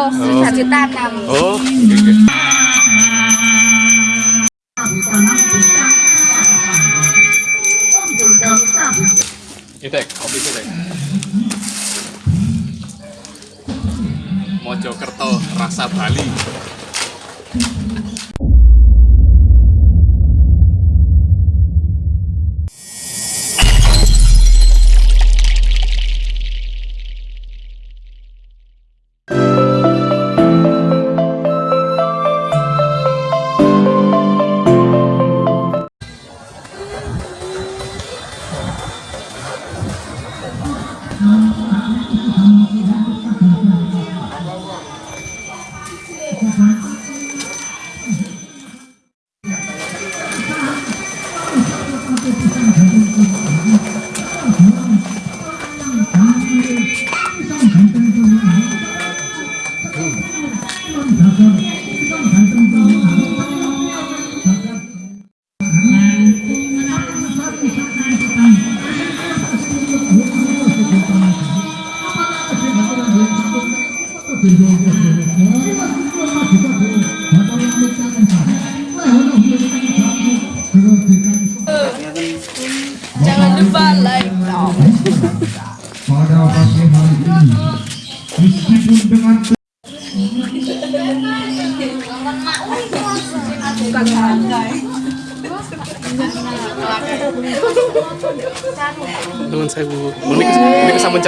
kok oh. satu tanam. Oh. Okay, okay. Itek, kopi itek. Mojokerto rasa Bali.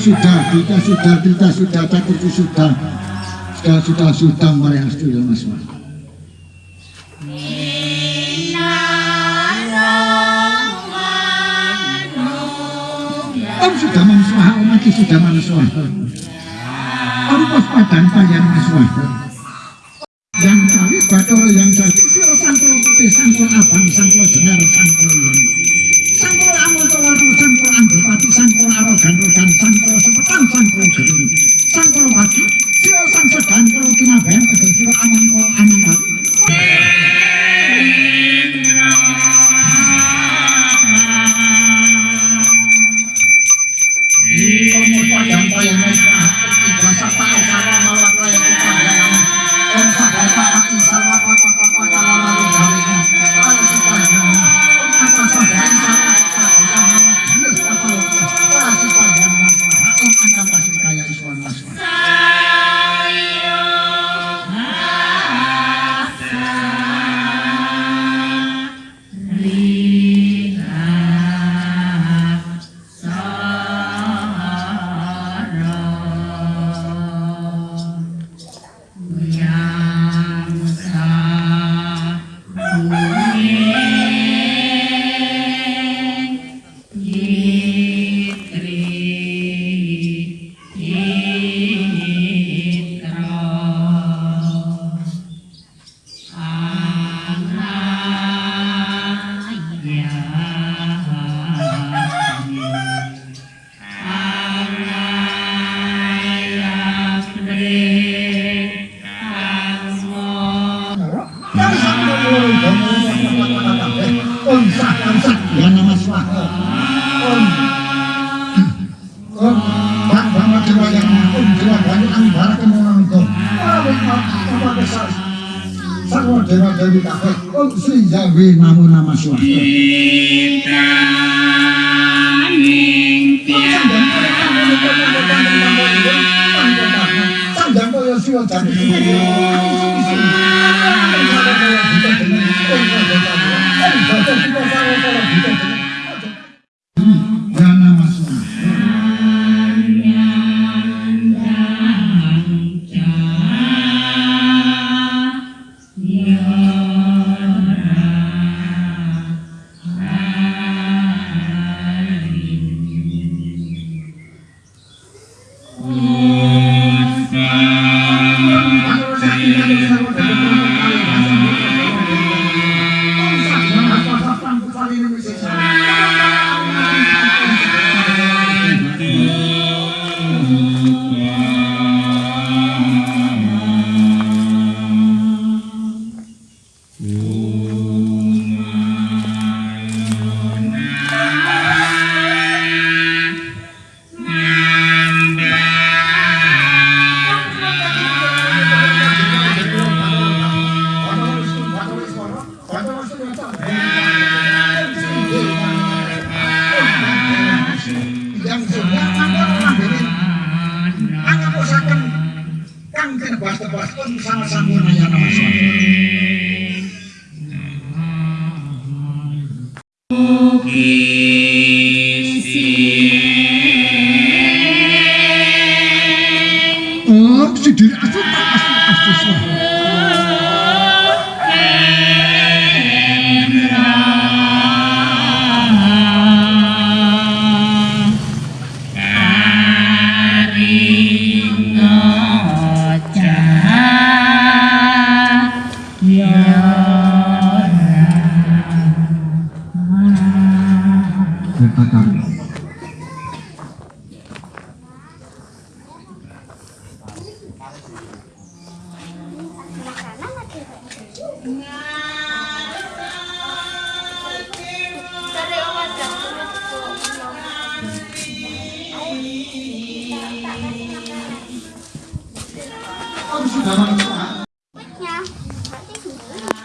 sudah kita sudah kita sudah cakur sudah. Sudah sudah sudah sudah, hastu mas sudah, Om sudah manusia, sudah, sudah manusia. sudah, sudah, sudah, Yang sudah, bator yang cantando.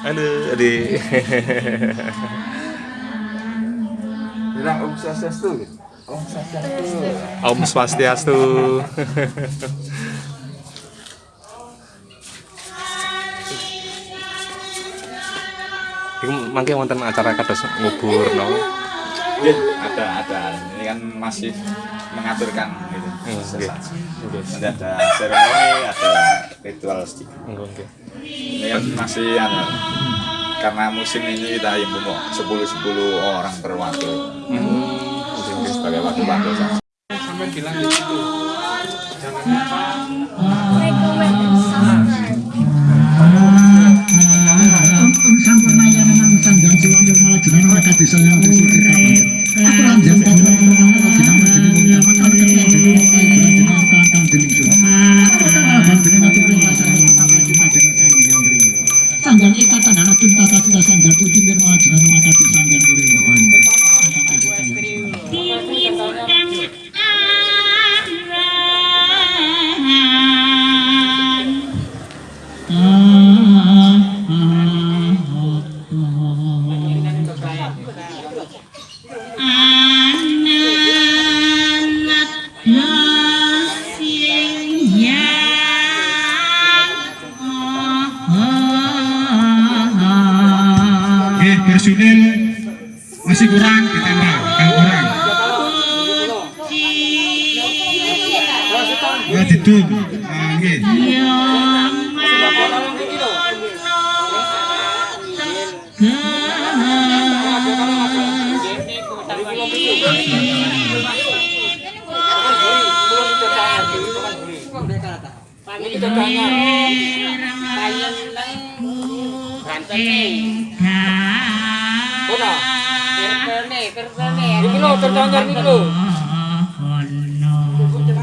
Halo, adik. Bilang Om Swastiastu. Om Swastiastu. Om Swastiastu. Mangke wonten acara kados ngubur no. Iya, ada ada. Ini kan masih mengaturkan gitu. Oke. Oke. Nanti ada seremoni, ada ritual sedikit. Oke. Ini kan masih anu, karena musim ini kita himbau kok 10 10 orang per waktu. Hmm. Sebagai waktu-waktu saja. sampai bilang di situ jangan lupa episodio 3. Ya ditum. Ah, nggih.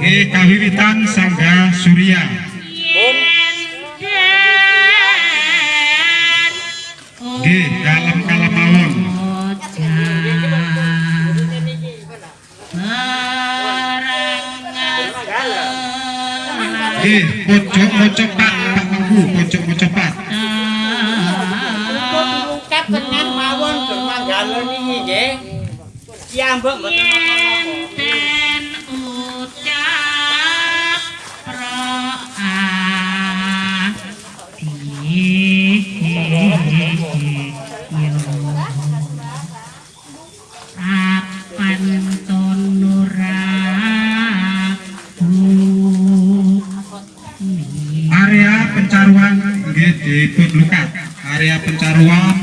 Oke, kawiwitan Sangga Surya. Oke, dalam kalamawon. Oke, pojok mocopat, Pak Mangku, pojok. Ungkap tengah mawon bermanggalan ini nggih. Kiambek mboten apa-apa. Area pencaruan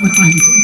Bye.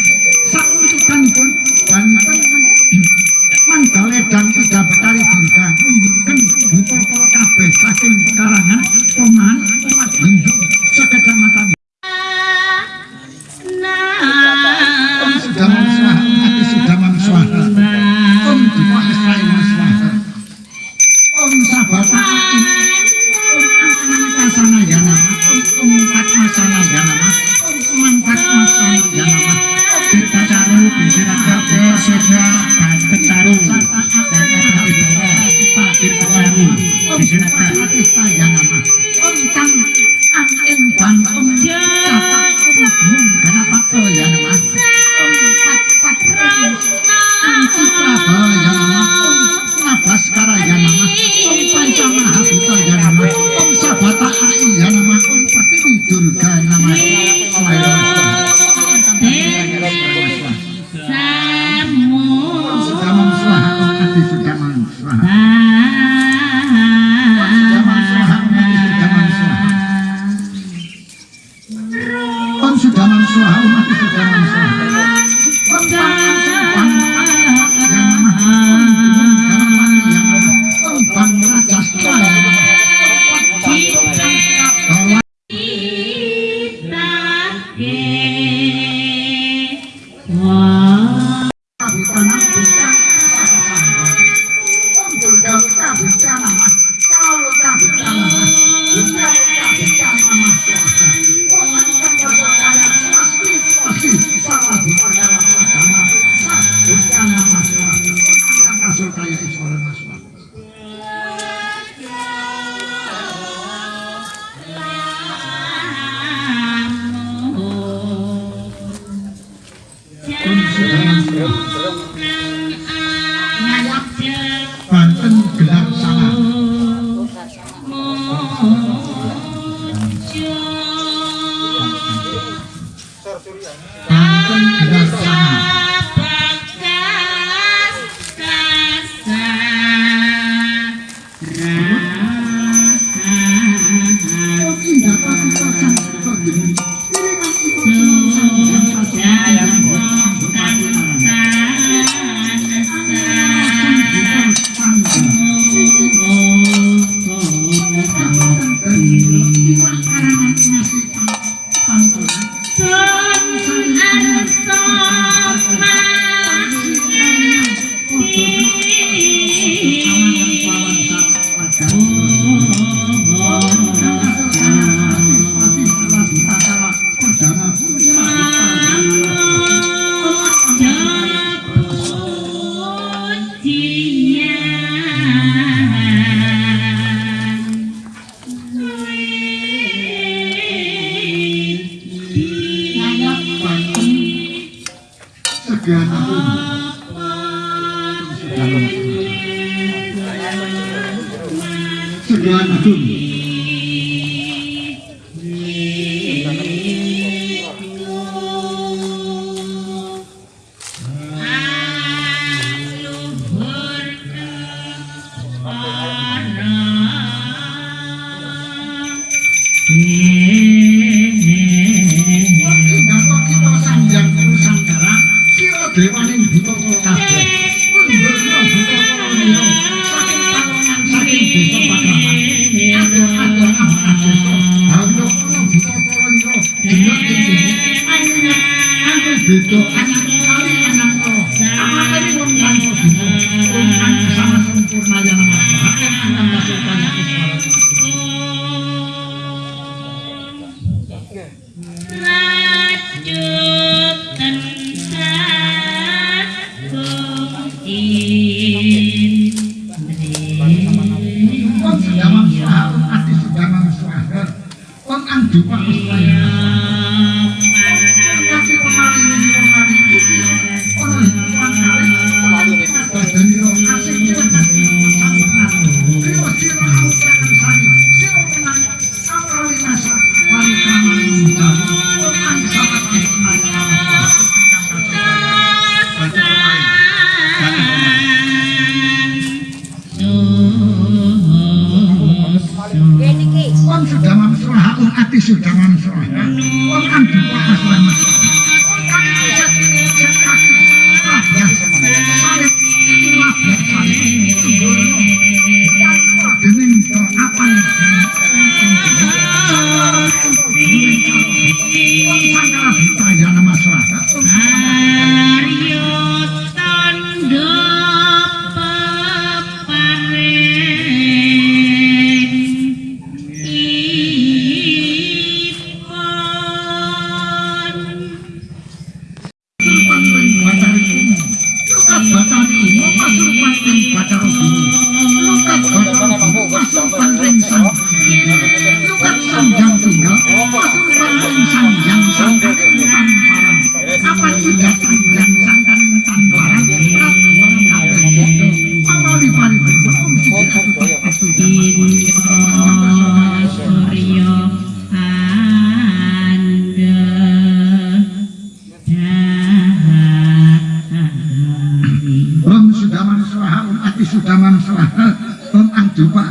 isi dalam surah. Quran oleh masyarakat.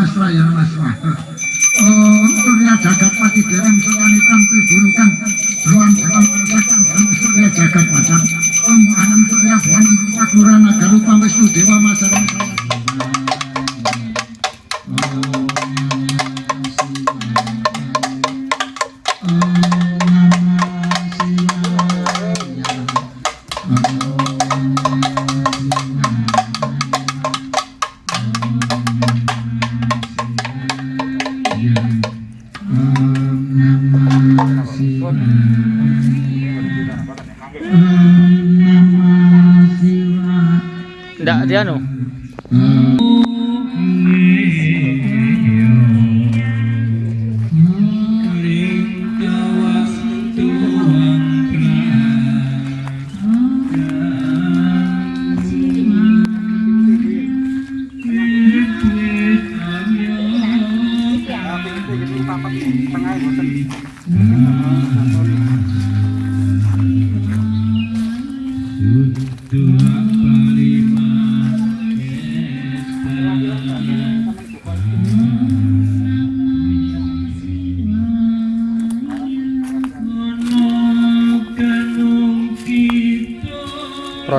十万赢了。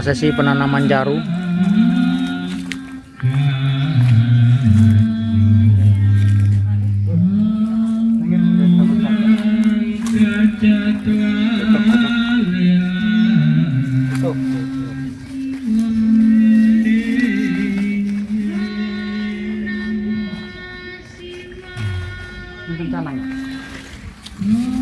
prosesi penanaman jarum Mm-hmm.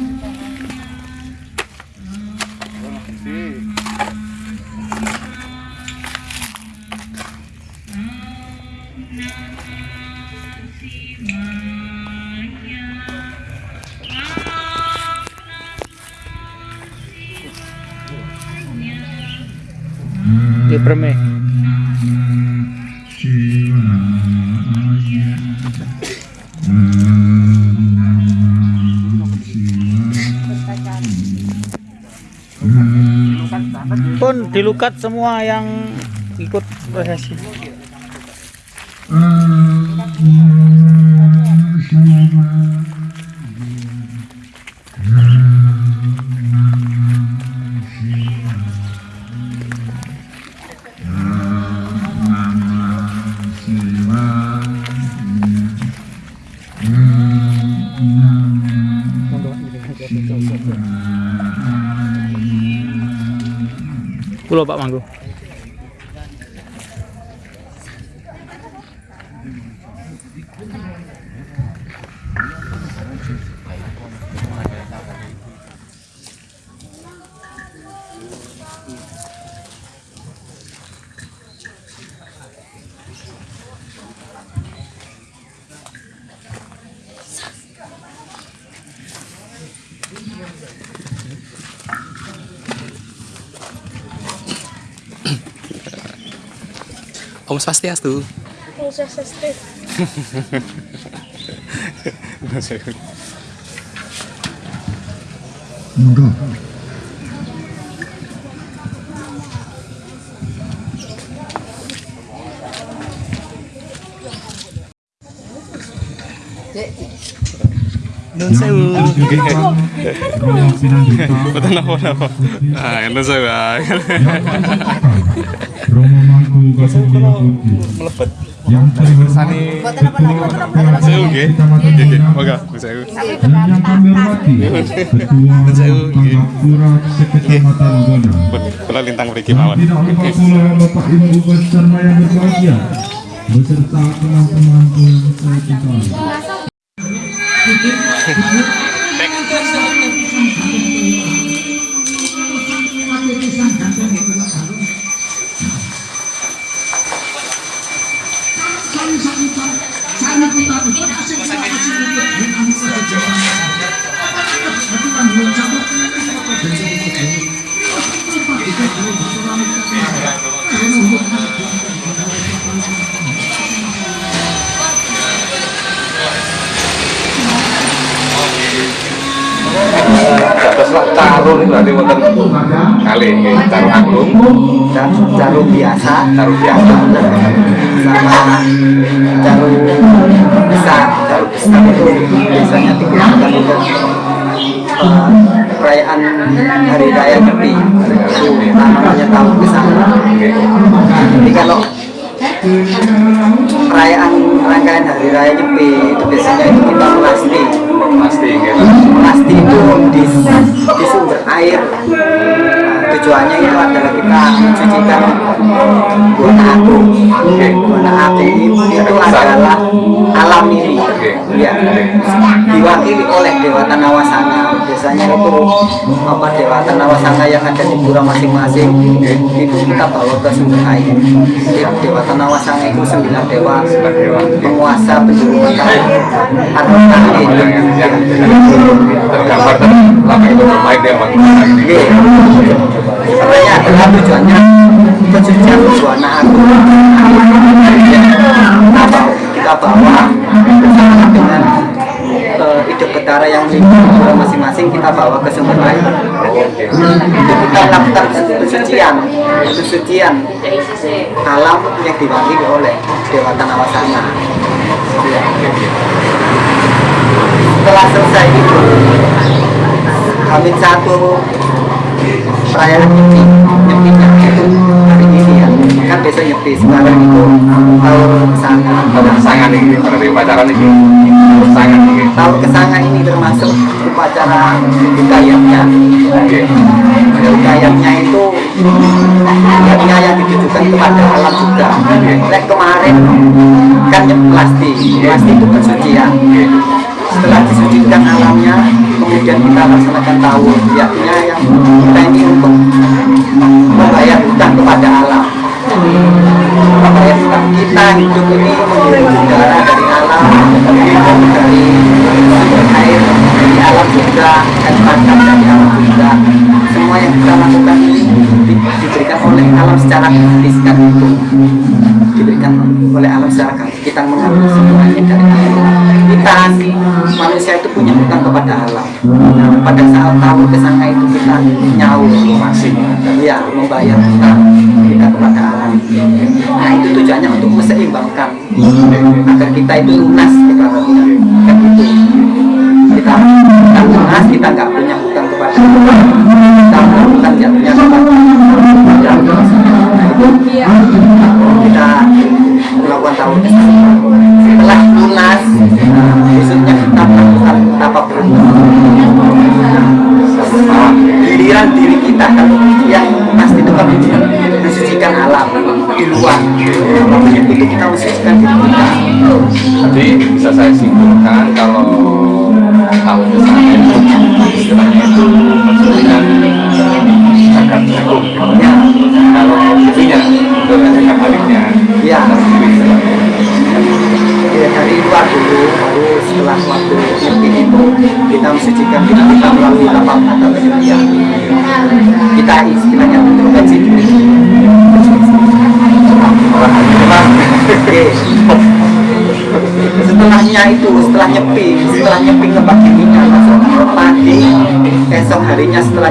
dilukat semua yang ikut prosesi. Pak Manggu. Om Swastiastu. Monggo. Nun sewu. Napa-napa. Ah, nun sewu. Romo Mangku Putih, Melebet. yang terhormat nggih. Kecamatan yang kami hormati Ketua Sewu, nggih. Tanggap Pura Sekecamatan Bonang. Kula lintang Dan mawon. tidak lupa Bapak Ibu beserta yang berbahagia beserta teman-temanku yang saya cintai. Berarti wonten kali caru agung, caru biasa. Caru biasa. sama caru besar. Caru besar itu biasanya digunakan untuk eh, perayaan hari raya Nyepi. Namanya tahun ke sana jadi kalau perayaan rangkaian hari raya Nyepi itu biasanya itu kita melasti. Melasti itu di, di sumber air tujuannya itu adalah kita mencucikan buana agung buana agung itu adalah alam ini ya diwakili oleh dewata nawasanga biasanya itu apa dewata nawasanga yang ada di pura masing-masing itu kita bawa ke sumber air Jadi dewata nawasanga itu sembilan dewa penguasa penjuru kota yang yang tergambar bermain dia bang. Sebenarnya adalah tujuannya pencucian buana agung. Kita bawa, dengan eh, hidup betara yang masing-masing kita bawa ke sumber air. Itu kita lakukan pensucian, pensucian alam yang diwakili oleh Dewa Nawasana. Ya. Setelah selesai itu, Amin satu perayaan nyepi nyepinya itu hari ini ya kan biasa nyepi sekarang itu tahun kesanga. Sangat nih, berarti pacaran ini. Sangat nih. tahun kesanga ini termasuk upacara hikayatnya hikayatnya itu hikayatnya yang ditujukan kepada alam juga. Lek kemarin kan nyep- plasti plasti itu pensucian setelah disucikan alamnya kemudian kita laksanakan tahun yaknya yang kita ini untuk membayar hutang kepada alam membayar hutang kita hidup ini udara dari alam dari sumber air dari alam juga dan pakan dari alam juga semua yang kita lakukan ini di- diberikan oleh alam secara gratis kan. itu diberikan oleh alam secara kita mengambil semuanya dari alam kita manusia itu punya hutang kepada alam nah, pada saat tahu kesangka itu kita nyaur ya membayar hutang kita kepada alam nah itu tujuannya untuk meseimbangkan agar kita itu lunas kita kan itu kita kita lunas kita nggak punya hutang kepada alam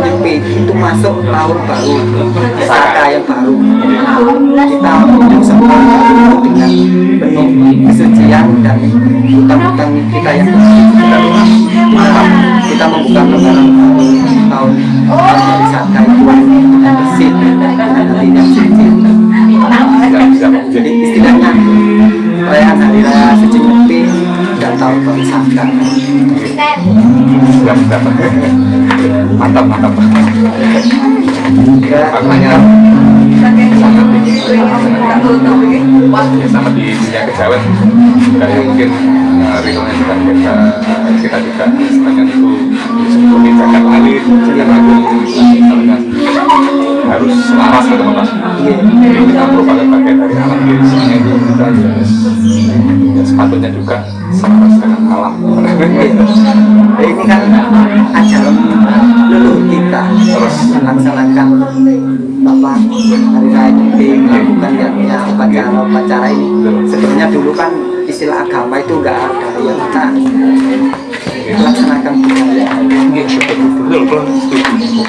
nyepi itu masuk tahun baru saka yang baru. Kita semua dengan penuh kesucian dan hutang-hutang kita yang maaf kita membuka lembaran tahun tahun dari saka itu dengan bersih dan hati yang suci. Jadi istilahnya perayaan hari raya suci tahun baru saka Siap, siap. Mantap, mantap. ya, Maknanya ya sama di dunia kejawen yang mungkin uh, realnya juga kita kita juga istilahnya itu seperti zakat alit, zakat agung, harus selaras gitu mas. Jadi kita merupakan bagian dari alam jadi sebenarnya itu kita ya, ya sepatutnya juga selaras dengan alam. Ya, ini kan ajaran leluhur kita terus melaksanakan apa hari raya nyepi melakukan niatnya upacara upacara ini sebenarnya dulu kan istilah agama itu enggak ada yang kita melaksanakan budaya Betul, betul, setuju.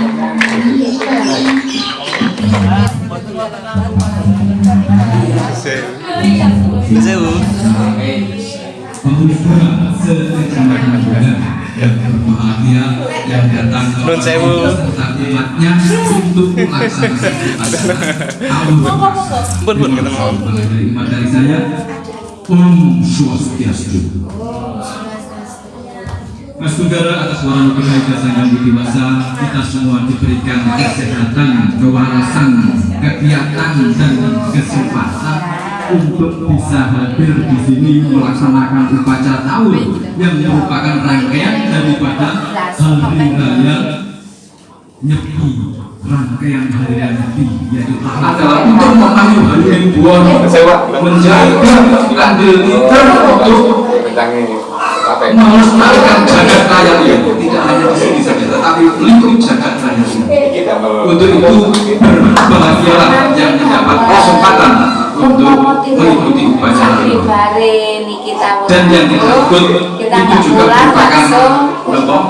Sekecamatan yang datang Nun sewu. umatnya untuk saya Om Swastiastu Mas Saudara atas warna ijazah yang dewasa kita semua diberikan kesehatan, kewarasan, kegiatan dan kesempatan untuk bisa hadir di sini melaksanakan upacara tahun yang merupakan rangkaian daripada hari raya Nyepi. Rangkaian hari raya Nyepi yaitu adalah untuk memayu hari ribuan menjaga andil kita untuk Ya? melestarikan jagat raya ini tidak hanya di sini saja tetapi lingkup jagat mau untuk itu berbahagialah yang mendapat kesempatan untuk mengikuti upacara dan yang kita ikut kita itu juga merupakan eh, untuk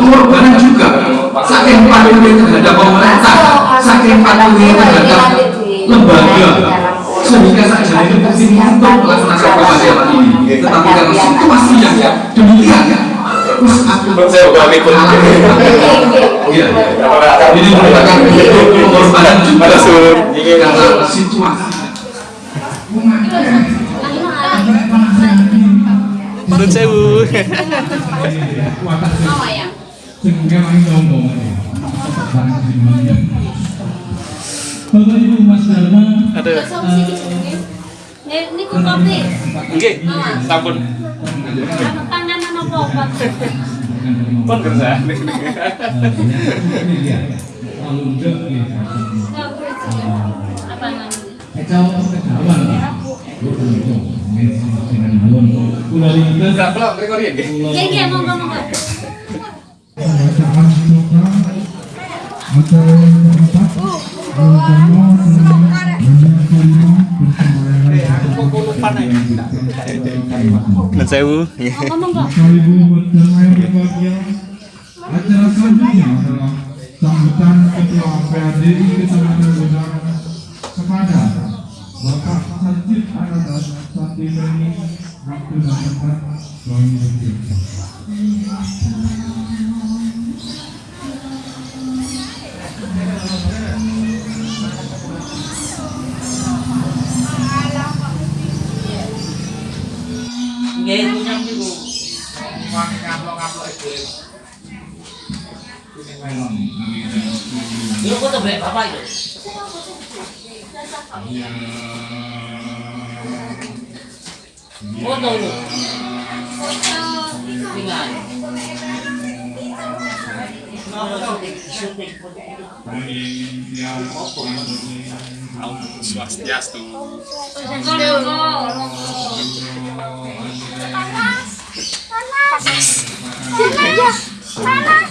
pengorbanan juga. Saking patuhnya terhadap pemerintah saking patuhnya terhadap lembaga sehingga saja itu mesti untuk melaksanakan upacara ini. Tetapi karena situasi yang demikian. Terus aku saya bukan ikut. Iya. Ini merupakan pengorbanan juga karena situasi. Nun sewu. Bapak Ibu Mas Dharma, Ada. Ini ku kopi. Nggih, sampun. Panganan apa-apa. Pun kerja. Apa namanya? Enggak, pelak, rekorian nggih. Iya, iya, monggo, monggo. Nun sewu. Acara selanjutnya adalah sambutan Ketua PADI Bapak Apa itu? Foto lu. Tinggal. Swastiastu. Panas. Panas. Panas. Panas.